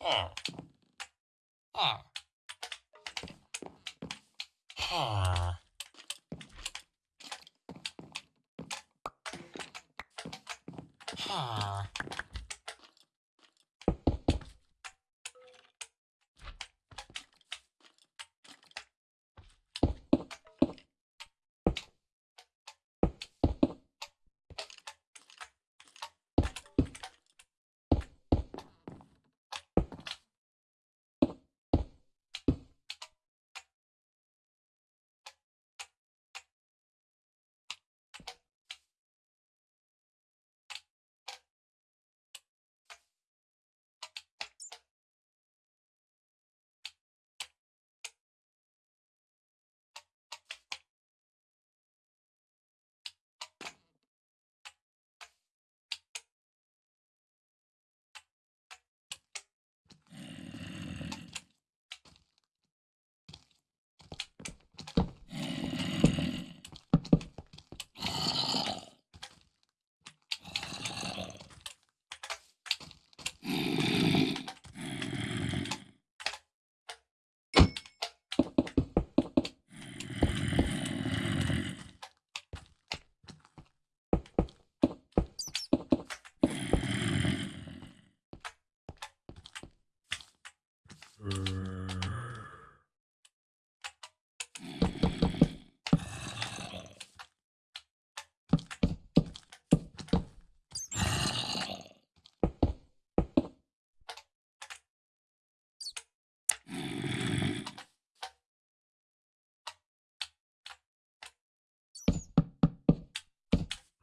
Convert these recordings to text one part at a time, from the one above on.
Ah. R. R.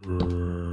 Mm.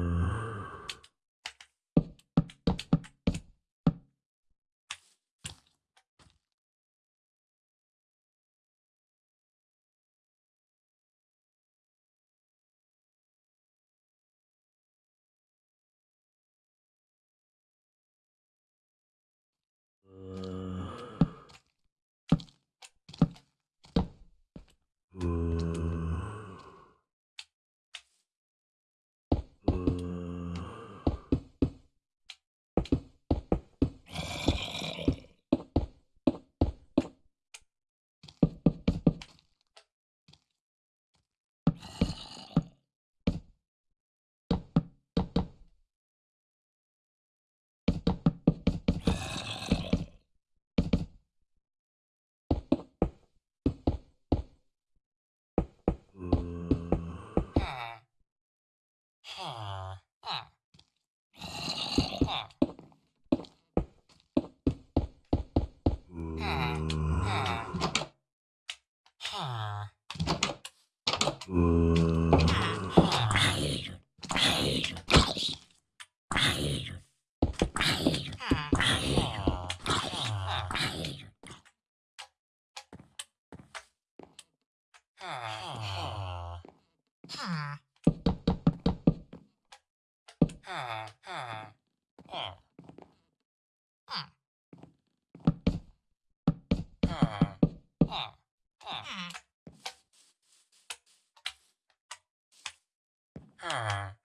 Ah.